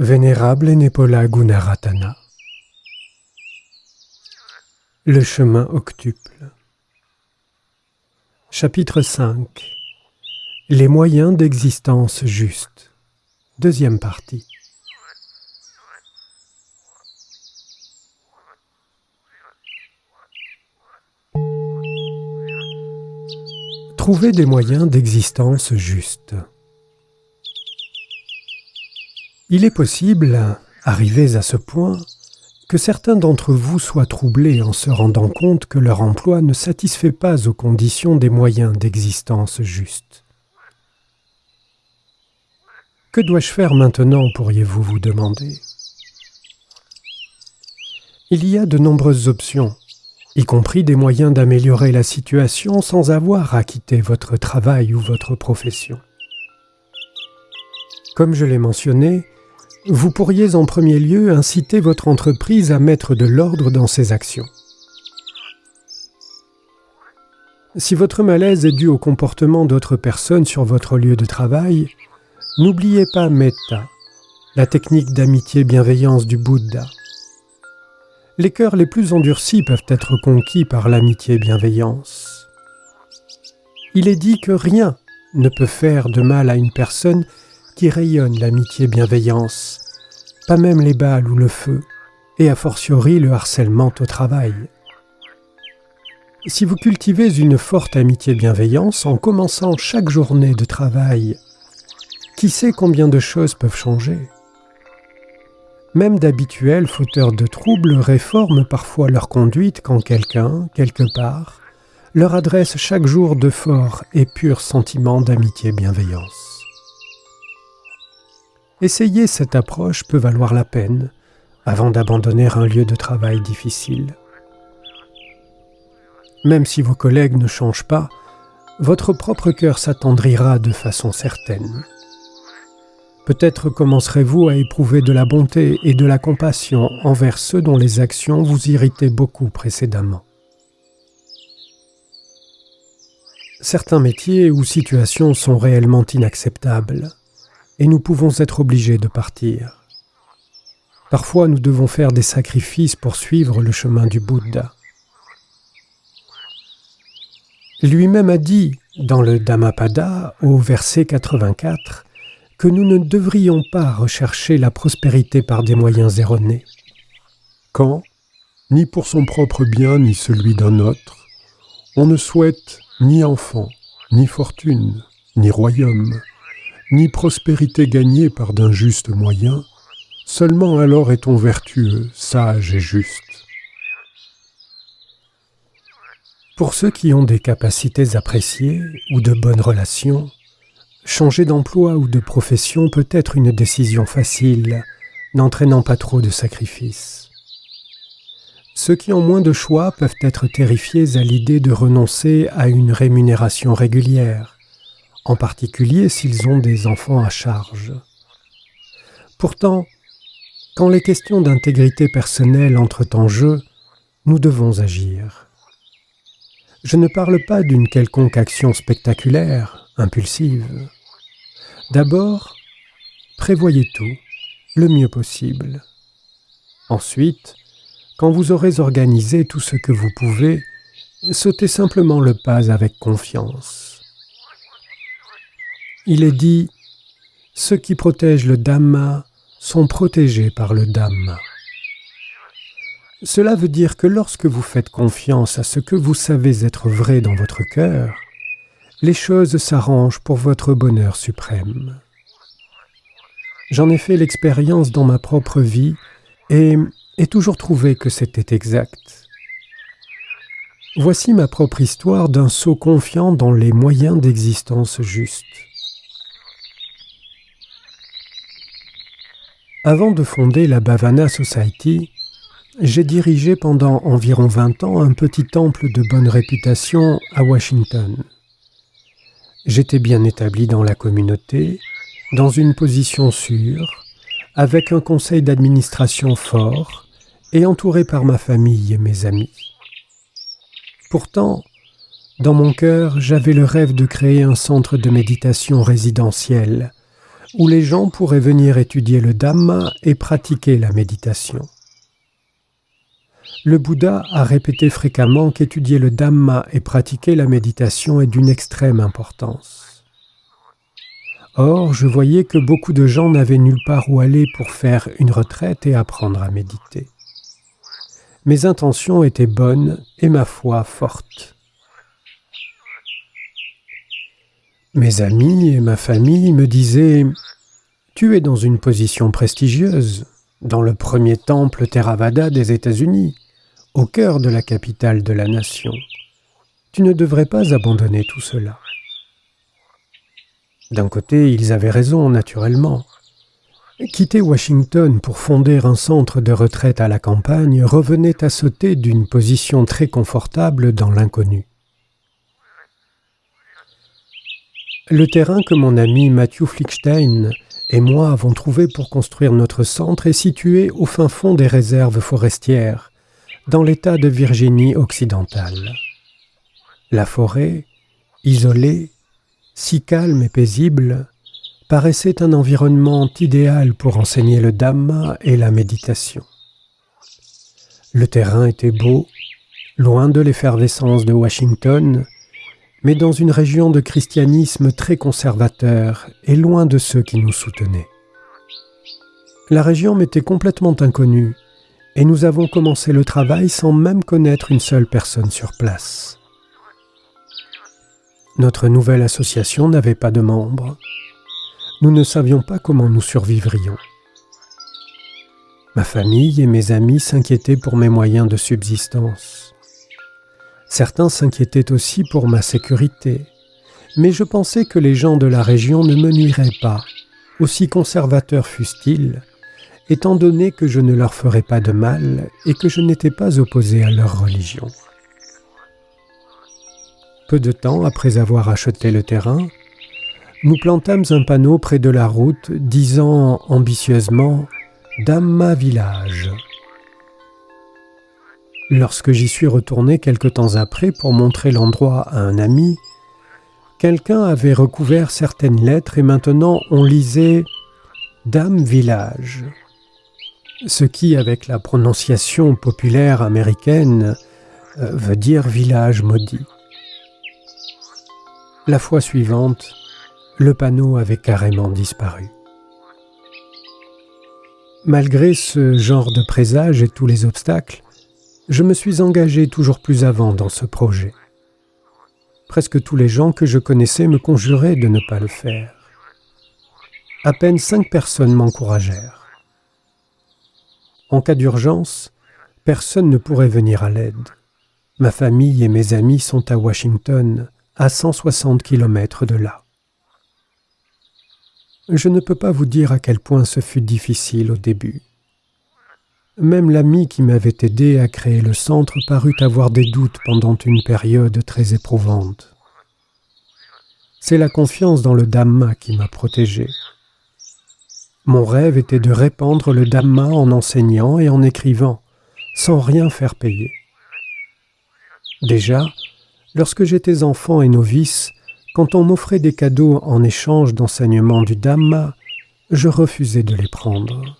Vénérable Nepola Gunaratana. Le chemin octuple. Chapitre 5 Les moyens d'existence juste. Deuxième partie. Trouver des moyens d'existence juste. Il est possible, arrivés à ce point, que certains d'entre vous soient troublés en se rendant compte que leur emploi ne satisfait pas aux conditions des moyens d'existence justes. Que dois-je faire maintenant, pourriez-vous vous demander? Il y a de nombreuses options, y compris des moyens d'améliorer la situation sans avoir à quitter votre travail ou votre profession. Comme je l'ai mentionné, vous pourriez en premier lieu inciter votre entreprise à mettre de l'ordre dans ses actions. Si votre malaise est dû au comportement d'autres personnes sur votre lieu de travail, n'oubliez pas Metta, la technique d'amitié-bienveillance du Bouddha. Les cœurs les plus endurcis peuvent être conquis par l'amitié-bienveillance. Il est dit que rien ne peut faire de mal à une personne qui rayonne l'amitié-bienveillance, pas même les balles ou le feu, et a fortiori le harcèlement au travail. Si vous cultivez une forte amitié-bienveillance en commençant chaque journée de travail, qui sait combien de choses peuvent changer? Même d'habituels fauteurs de troubles réforment parfois leur conduite quand quelqu'un, quelque part, leur adresse chaque jour de forts et purs sentiments d'amitié-bienveillance. Essayer cette approche peut valoir la peine avant d'abandonner un lieu de travail difficile. Même si vos collègues ne changent pas, votre propre cœur s'attendrira de façon certaine. Peut-être commencerez-vous à éprouver de la bonté et de la compassion envers ceux dont les actions vous irritaient beaucoup précédemment. Certains métiers ou situations sont réellement inacceptables et nous pouvons être obligés de partir. Parfois nous devons faire des sacrifices pour suivre le chemin du Bouddha. Lui-même a dit dans le Dhammapada au verset 84 que nous ne devrions pas rechercher la prospérité par des moyens erronés. Quand, ni pour son propre bien ni celui d'un autre, on ne souhaite ni enfant, ni fortune, ni royaume, ni prospérité gagnée par d'injustes moyens, seulement alors est-on vertueux, sage et juste. Pour ceux qui ont des capacités appréciées ou de bonnes relations, changer d'emploi ou de profession peut être une décision facile, n'entraînant pas trop de sacrifices. Ceux qui ont moins de choix peuvent être terrifiés à l'idée de renoncer à une rémunération régulière, en particulier s'ils ont des enfants à charge. Pourtant, quand les questions d'intégrité personnelle entrent en jeu, nous devons agir. Je ne parle pas d'une quelconque action spectaculaire, impulsive. D'abord, prévoyez tout, le mieux possible. Ensuite, quand vous aurez organisé tout ce que vous pouvez, sautez simplement le pas avec confiance. Il est dit « Ceux qui protègent le Dhamma sont protégés par le Dhamma ». Cela veut dire que lorsque vous faites confiance à ce que vous savez être vrai dans votre cœur, les choses s'arrangent pour votre bonheur suprême. J'en ai fait l'expérience dans ma propre vie et ai toujours trouvé que c'était exact. Voici ma propre histoire d'un saut confiant dans les moyens d'existence justes. Avant de fonder la Bhavana Society, j'ai dirigé pendant environ 20 ans un petit temple de bonne réputation à Washington. J'étais bien établi dans la communauté, dans une position sûre, avec un conseil d'administration fort et entouré par ma famille et mes amis. Pourtant, dans mon cœur, j'avais le rêve de créer un centre de méditation résidentiel où les gens pourraient venir étudier le Dhamma et pratiquer la méditation. Le Bouddha a répété fréquemment qu'étudier le Dhamma et pratiquer la méditation est d'une extrême importance. Or, je voyais que beaucoup de gens n'avaient nulle part où aller pour faire une retraite et apprendre à méditer. Mes intentions étaient bonnes et ma foi forte. Mes amis et ma famille me disaient Tu es dans une position prestigieuse, dans le premier temple Theravada des États-Unis, au cœur de la capitale de la nation. Tu ne devrais pas abandonner tout cela. D'un côté, ils avaient raison, naturellement. Quitter Washington pour fonder un centre de retraite à la campagne revenait à sauter d'une position très confortable dans l'inconnu. Le terrain que mon ami Matthew Flickstein et moi avons trouvé pour construire notre centre est situé au fin fond des réserves forestières, dans l'État de Virginie occidentale. La forêt, isolée, si calme et paisible, paraissait un environnement idéal pour enseigner le Dhamma et la méditation. Le terrain était beau, loin de l'effervescence de Washington, mais dans une région de christianisme très conservateur et loin de ceux qui nous soutenaient. La région m'était complètement inconnue, et nous avons commencé le travail sans même connaître une seule personne sur place. Notre nouvelle association n'avait pas de membres, nous ne savions pas comment nous survivrions. Ma famille et mes amis s'inquiétaient pour mes moyens de subsistance. Certains s'inquiétaient aussi pour ma sécurité, mais je pensais que les gens de la région ne me nuiraient pas, aussi conservateurs fussent-ils, étant donné que je ne leur ferais pas de mal et que je n'étais pas opposé à leur religion. Peu de temps après avoir acheté le terrain, nous plantâmes un panneau près de la route disant ambitieusement Dhamma Village. Lorsque j'y suis retourné quelque temps après pour montrer l'endroit à un ami, quelqu'un avait recouvert certaines lettres et maintenant on lisait Dame Village, ce qui, avec la prononciation populaire américaine, euh, veut dire village maudit. La fois suivante, le panneau avait carrément disparu. Malgré ce genre de présage et tous les obstacles, je me suis engagé toujours plus avant dans ce projet. Presque tous les gens que je connaissais me conjuraient de ne pas le faire. À peine cinq personnes m'encouragèrent. En cas d'urgence, personne ne pourrait venir à l'aide. Ma famille et mes amis sont à Washington, à 160 km de là. Je ne peux pas vous dire à quel point ce fut difficile au début. Même l'ami qui m'avait aidé à créer le centre parut avoir des doutes pendant une période très éprouvante. C'est la confiance dans le Dhamma qui m'a protégé. Mon rêve était de répandre le Dhamma en enseignant et en écrivant, sans rien faire payer. Déjà, lorsque j'étais enfant et novice, quand on m'offrait des cadeaux en échange d'enseignements du Dhamma, je refusais de les prendre.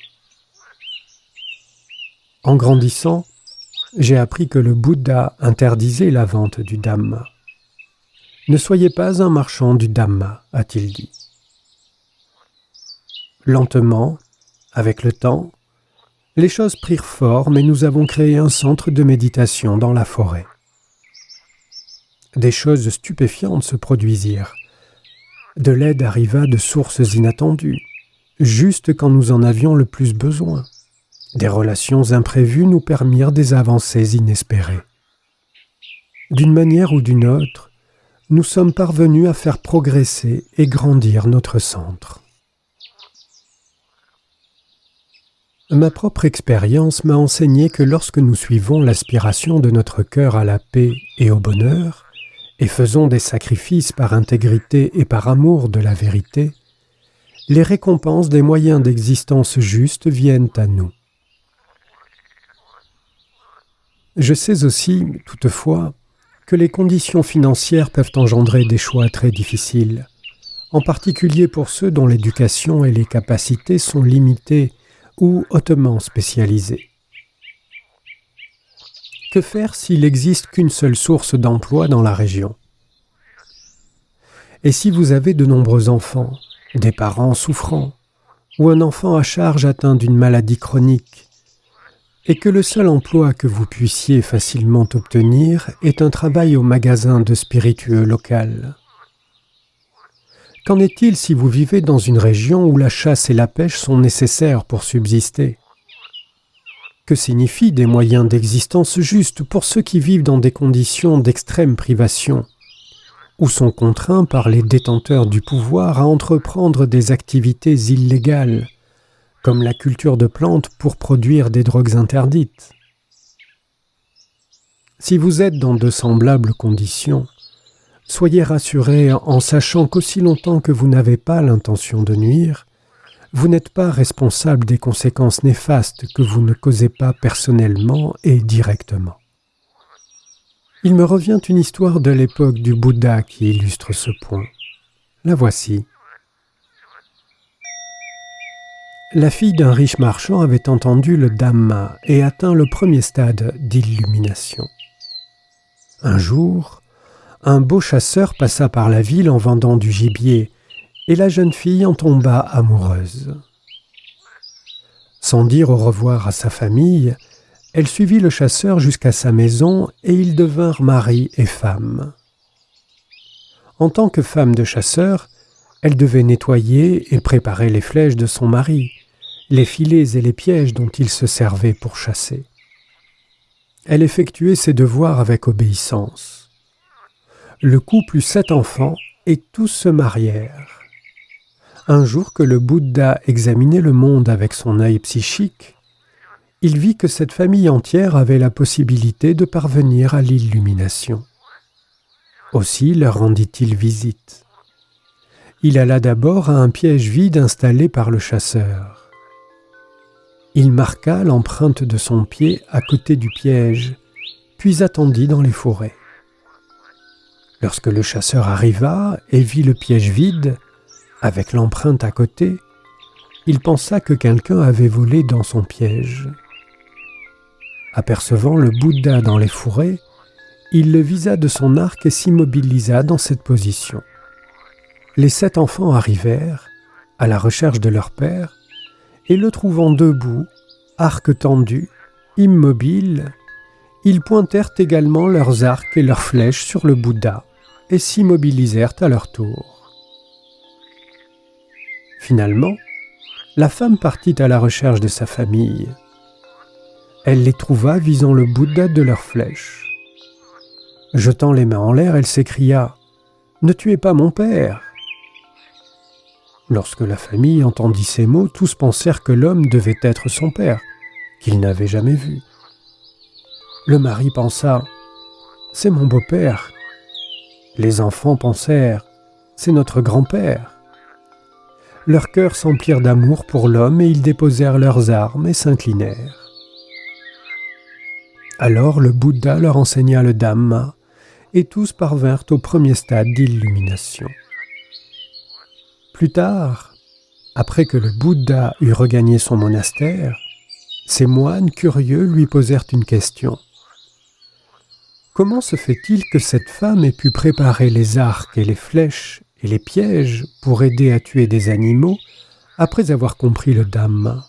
En grandissant, j'ai appris que le Bouddha interdisait la vente du Dhamma. Ne soyez pas un marchand du Dhamma, a-t-il dit. Lentement, avec le temps, les choses prirent forme et nous avons créé un centre de méditation dans la forêt des choses stupéfiantes se produisirent. De l'aide arriva de sources inattendues, juste quand nous en avions le plus besoin. Des relations imprévues nous permirent des avancées inespérées. D'une manière ou d'une autre, nous sommes parvenus à faire progresser et grandir notre centre. Ma propre expérience m'a enseigné que lorsque nous suivons l'aspiration de notre cœur à la paix et au bonheur, et faisons des sacrifices par intégrité et par amour de la vérité, les récompenses des moyens d'existence justes viennent à nous. Je sais aussi, toutefois, que les conditions financières peuvent engendrer des choix très difficiles, en particulier pour ceux dont l'éducation et les capacités sont limitées ou hautement spécialisées. Que faire s'il n'existe qu'une seule source d'emploi dans la région? Et si vous avez de nombreux enfants, des parents souffrants, ou un enfant à charge atteint d'une maladie chronique, et que le seul emploi que vous puissiez facilement obtenir est un travail au magasin de spiritueux local. Qu'en est-il si vous vivez dans une région où la chasse et la pêche sont nécessaires pour subsister? Que signifient des moyens d'existence justes pour ceux qui vivent dans des conditions d'extrême privation? Ou sont contraints par les détenteurs du pouvoir à entreprendre des activités illégales, comme la culture de plantes pour produire des drogues interdites. Si vous êtes dans de semblables conditions, soyez rassurés en sachant qu'aussi longtemps que vous n'avez pas l'intention de nuire, vous n'êtes pas responsable des conséquences néfastes que vous ne causez pas personnellement et directement. Il me revient une histoire de l'époque du Bouddha qui illustre ce point. La voici. La fille d'un riche marchand avait entendu le Dhamma et atteint le premier stade d'illumination. Un jour, un beau chasseur passa par la ville en vendant du gibier, et la jeune fille en tomba amoureuse. Sans dire au revoir à sa famille, elle suivit le chasseur jusqu'à sa maison et ils devinrent mari et femme. En tant que femme de chasseur, elle devait nettoyer et préparer les flèches de son mari, les filets et les pièges dont il se servait pour chasser. Elle effectuait ses devoirs avec obéissance. Le couple eut sept enfants et tous se marièrent. Un jour que le Bouddha examinait le monde avec son œil psychique, il vit que cette famille entière avait la possibilité de parvenir à l'illumination. Aussi leur rendit-il visite. Il alla d'abord à un piège vide installé par le chasseur. Il marqua l'empreinte de son pied à côté du piège, puis attendit dans les forêts. Lorsque le chasseur arriva et vit le piège vide, avec l'empreinte à côté, il pensa que quelqu'un avait volé dans son piège. Apercevant le Bouddha dans les fourrés, il le visa de son arc et s'immobilisa dans cette position. Les sept enfants arrivèrent, à la recherche de leur père, et le trouvant debout, arc tendu, immobile, ils pointèrent également leurs arcs et leurs flèches sur le Bouddha et s'immobilisèrent à leur tour. Finalement, la femme partit à la recherche de sa famille. Elle les trouva visant le Bouddha de leurs flèches. Jetant les mains en l'air, elle s'écria Ne tuez pas mon père Lorsque la famille entendit ces mots, tous pensèrent que l'homme devait être son père, qu'il n'avait jamais vu. Le mari pensa C'est mon beau-père. Les enfants pensèrent C'est notre grand-père. Leurs cœurs s'emplirent d'amour pour l'homme et ils déposèrent leurs armes et s'inclinèrent. Alors le Bouddha leur enseigna le Dhamma, et tous parvinrent au premier stade d'illumination. Plus tard, après que le Bouddha eut regagné son monastère, ses moines curieux lui posèrent une question. Comment se fait-il que cette femme ait pu préparer les arcs et les flèches et les pièges pour aider à tuer des animaux après avoir compris le Dhamma?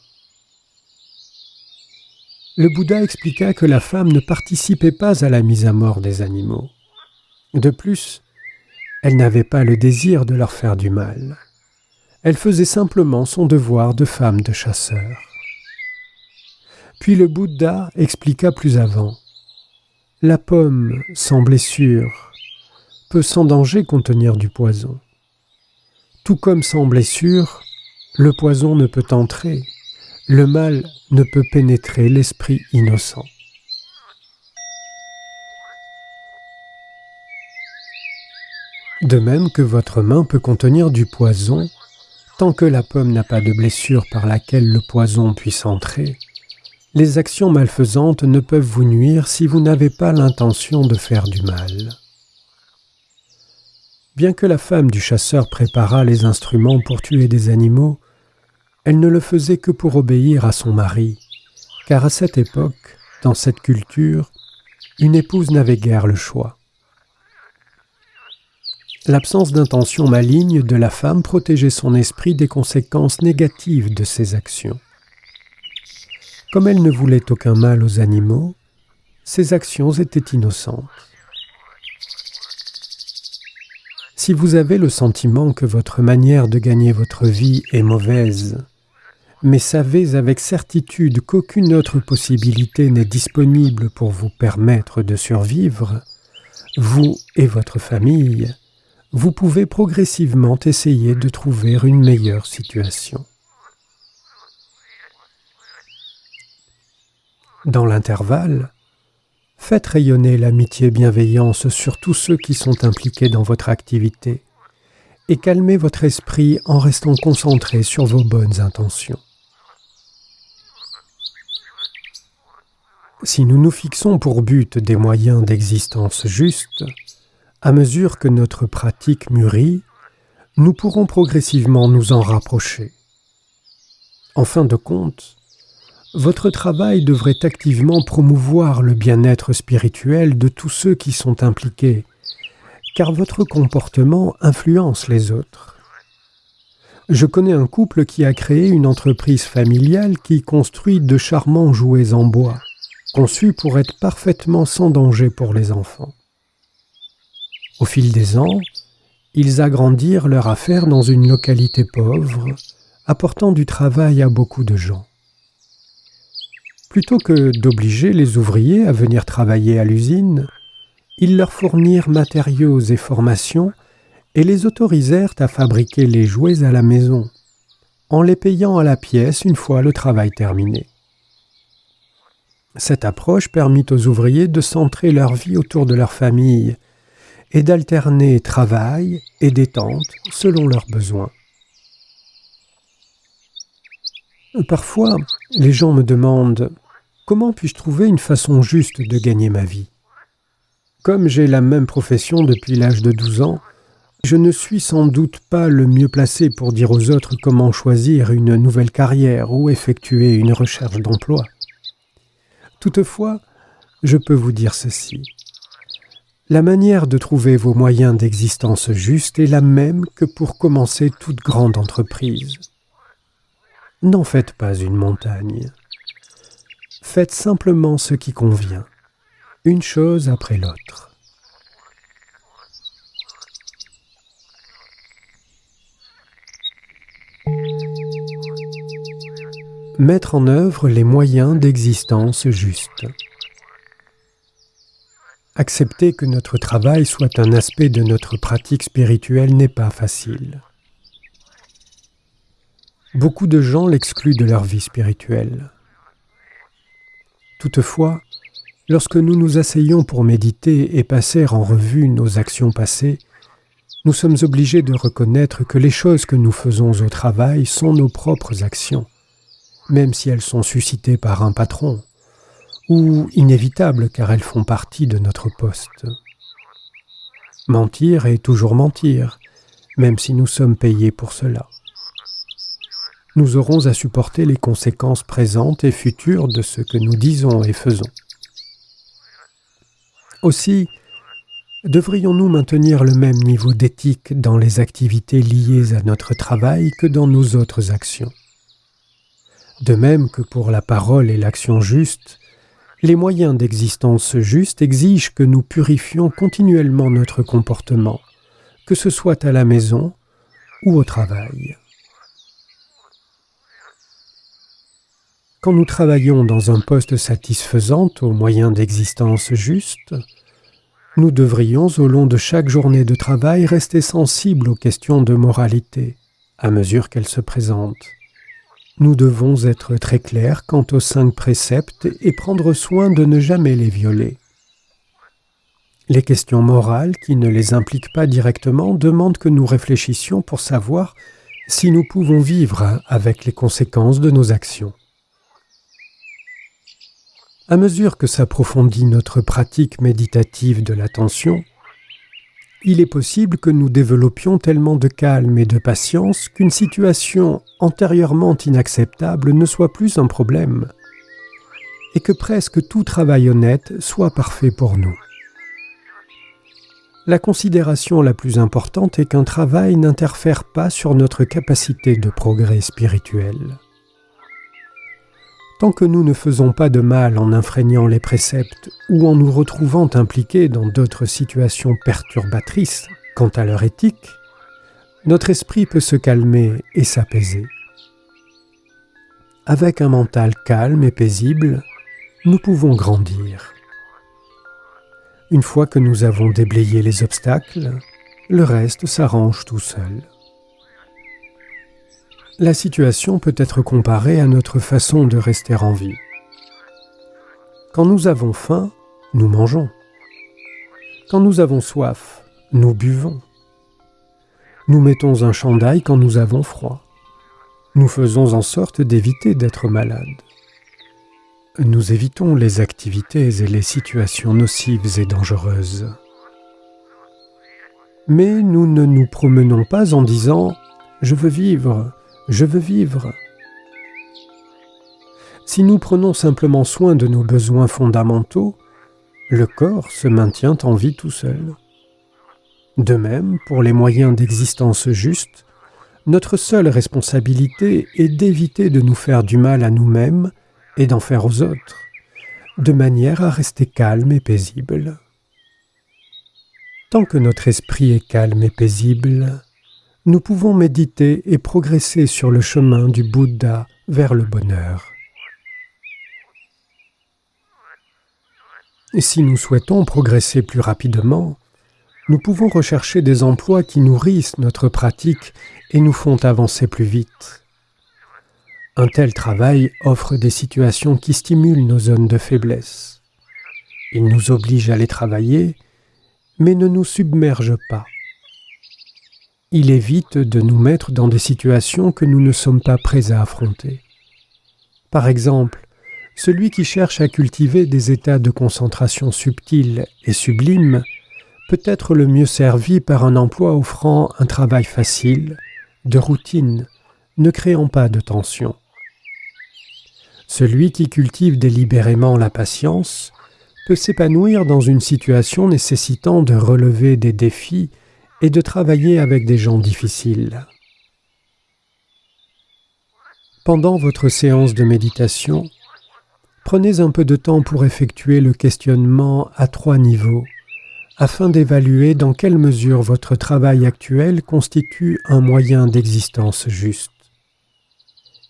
Le Bouddha expliqua que la femme ne participait pas à la mise à mort des animaux. De plus, elle n'avait pas le désir de leur faire du mal. Elle faisait simplement son devoir de femme de chasseur. Puis le Bouddha expliqua plus avant. La pomme, sans blessure, peut sans danger contenir du poison. Tout comme sans blessure, le poison ne peut entrer, le mal ne peut pénétrer l'esprit innocent. De même que votre main peut contenir du poison, tant que la pomme n'a pas de blessure par laquelle le poison puisse entrer, les actions malfaisantes ne peuvent vous nuire si vous n'avez pas l'intention de faire du mal. Bien que la femme du chasseur préparât les instruments pour tuer des animaux, elle ne le faisait que pour obéir à son mari, car à cette époque, dans cette culture, une épouse n'avait guère le choix. L'absence d'intention maligne de la femme protégeait son esprit des conséquences négatives de ses actions. Comme elle ne voulait aucun mal aux animaux, ses actions étaient innocentes. Si vous avez le sentiment que votre manière de gagner votre vie est mauvaise, mais savez avec certitude qu'aucune autre possibilité n'est disponible pour vous permettre de survivre, vous et votre famille, vous pouvez progressivement essayer de trouver une meilleure situation. Dans l'intervalle, faites rayonner l'amitié bienveillance sur tous ceux qui sont impliqués dans votre activité et calmez votre esprit en restant concentré sur vos bonnes intentions. Si nous nous fixons pour but des moyens d'existence justes, à mesure que notre pratique mûrit, nous pourrons progressivement nous en rapprocher. En fin de compte, votre travail devrait activement promouvoir le bien-être spirituel de tous ceux qui sont impliqués, car votre comportement influence les autres. Je connais un couple qui a créé une entreprise familiale qui construit de charmants jouets en bois, conçus pour être parfaitement sans danger pour les enfants. Au fil des ans, ils agrandirent leur affaire dans une localité pauvre, apportant du travail à beaucoup de gens. Plutôt que d'obliger les ouvriers à venir travailler à l'usine, ils leur fournirent matériaux et formations et les autorisèrent à fabriquer les jouets à la maison, en les payant à la pièce une fois le travail terminé. Cette approche permit aux ouvriers de centrer leur vie autour de leur famille et d'alterner travail et détente selon leurs besoins. Parfois, les gens me demandent comment puis-je trouver une façon juste de gagner ma vie? Comme j'ai la même profession depuis l'âge de 12 ans, je ne suis sans doute pas le mieux placé pour dire aux autres comment choisir une nouvelle carrière ou effectuer une recherche d'emploi. Toutefois, je peux vous dire ceci. La manière de trouver vos moyens d'existence justes est la même que pour commencer toute grande entreprise. N'en faites pas une montagne. Faites simplement ce qui convient, une chose après l'autre. Mettre en œuvre les moyens d'existence justes. Accepter que notre travail soit un aspect de notre pratique spirituelle n'est pas facile. Beaucoup de gens l'excluent de leur vie spirituelle. Toutefois, lorsque nous nous asseyons pour méditer et passer en revue nos actions passées, nous sommes obligés de reconnaître que les choses que nous faisons au travail sont nos propres actions, même si elles sont suscitées par un patron, ou inévitables car elles font partie de notre poste. Mentir est toujours mentir, même si nous sommes payés pour cela. Nous aurons à supporter les conséquences présentes et futures de ce que nous disons et faisons. Aussi, devrions-nous maintenir le même niveau d'éthique dans les activités liées à notre travail que dans nos autres actions? De même que pour la parole et l'action juste, les moyens d'existence juste exigent que nous purifions continuellement notre comportement, que ce soit à la maison ou au travail. Quand nous travaillons dans un poste satisfaisant aux moyens d'existence juste, nous devrions au long de chaque journée de travail rester sensibles aux questions de moralité, à mesure qu'elles se présentent nous devons être très clairs quant aux cinq préceptes et prendre soin de ne jamais les violer. Les questions morales qui ne les impliquent pas directement demandent que nous réfléchissions pour savoir si nous pouvons vivre avec les conséquences de nos actions. À mesure que s'approfondit notre pratique méditative de l'attention, il est possible que nous développions tellement de calme et de patience qu'une situation antérieurement inacceptable ne soit plus un problème, et que presque tout travail honnête soit parfait pour nous. La considération la plus importante est qu'un travail n'interfère pas sur notre capacité de progrès spirituel. Tant que nous ne faisons pas de mal en infreignant les préceptes ou en nous retrouvant impliqués dans d'autres situations perturbatrices quant à leur éthique, notre esprit peut se calmer et s'apaiser. Avec un mental calme et paisible, nous pouvons grandir. Une fois que nous avons déblayé les obstacles, le reste s'arrange tout seul. La situation peut être comparée à notre façon de rester en vie. Quand nous avons faim, nous mangeons. Quand nous avons soif, nous buvons. Nous mettons un chandail quand nous avons froid. Nous faisons en sorte d'éviter d'être malades. Nous évitons les activités et les situations nocives et dangereuses. Mais nous ne nous promenons pas en disant ⁇ Je veux vivre, je veux vivre. Si nous prenons simplement soin de nos besoins fondamentaux, le corps se maintient en vie tout seul. De même, pour les moyens d'existence justes, notre seule responsabilité est d'éviter de nous faire du mal à nous-mêmes et d'en faire aux autres, de manière à rester calme et paisible. Tant que notre esprit est calme et paisible, nous pouvons méditer et progresser sur le chemin du Bouddha vers le bonheur. Si nous souhaitons progresser plus rapidement, nous pouvons rechercher des emplois qui nourrissent notre pratique et nous font avancer plus vite. Un tel travail offre des situations qui stimulent nos zones de faiblesse. Il nous oblige à les travailler, mais ne nous submerge pas il évite de nous mettre dans des situations que nous ne sommes pas prêts à affronter. Par exemple, celui qui cherche à cultiver des états de concentration subtils et sublimes peut être le mieux servi par un emploi offrant un travail facile, de routine, ne créant pas de tension. Celui qui cultive délibérément la patience peut s'épanouir dans une situation nécessitant de relever des défis et de travailler avec des gens difficiles. Pendant votre séance de méditation, prenez un peu de temps pour effectuer le questionnement à trois niveaux afin d'évaluer dans quelle mesure votre travail actuel constitue un moyen d'existence juste.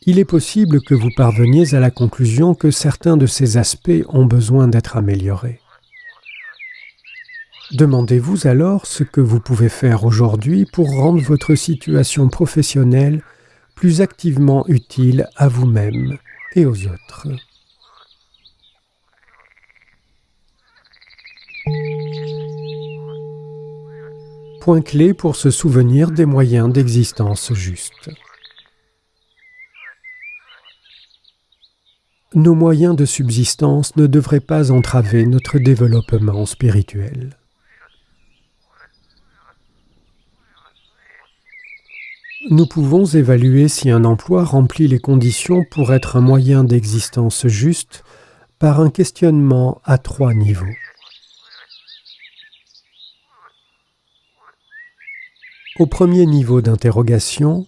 Il est possible que vous parveniez à la conclusion que certains de ces aspects ont besoin d'être améliorés. Demandez-vous alors ce que vous pouvez faire aujourd'hui pour rendre votre situation professionnelle plus activement utile à vous-même et aux autres. Point clé pour se souvenir des moyens d'existence justes. Nos moyens de subsistance ne devraient pas entraver notre développement spirituel. Nous pouvons évaluer si un emploi remplit les conditions pour être un moyen d'existence juste par un questionnement à trois niveaux. Au premier niveau d'interrogation,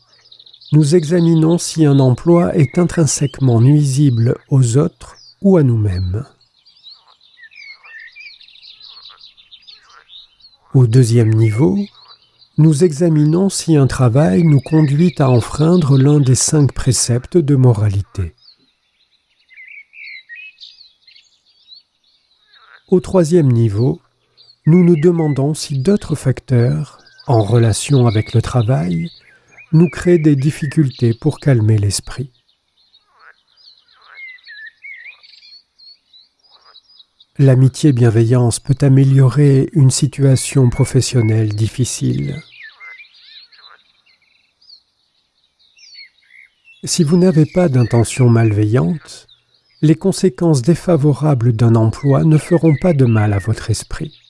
nous examinons si un emploi est intrinsèquement nuisible aux autres ou à nous-mêmes. Au deuxième niveau, nous examinons si un travail nous conduit à enfreindre l'un des cinq préceptes de moralité. Au troisième niveau, nous nous demandons si d'autres facteurs, en relation avec le travail, nous créent des difficultés pour calmer l'esprit. L'amitié-bienveillance peut améliorer une situation professionnelle difficile. Si vous n'avez pas d'intention malveillante, les conséquences défavorables d'un emploi ne feront pas de mal à votre esprit.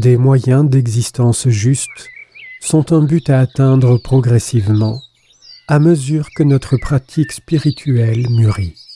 des moyens d'existence juste sont un but à atteindre progressivement à mesure que notre pratique spirituelle mûrit.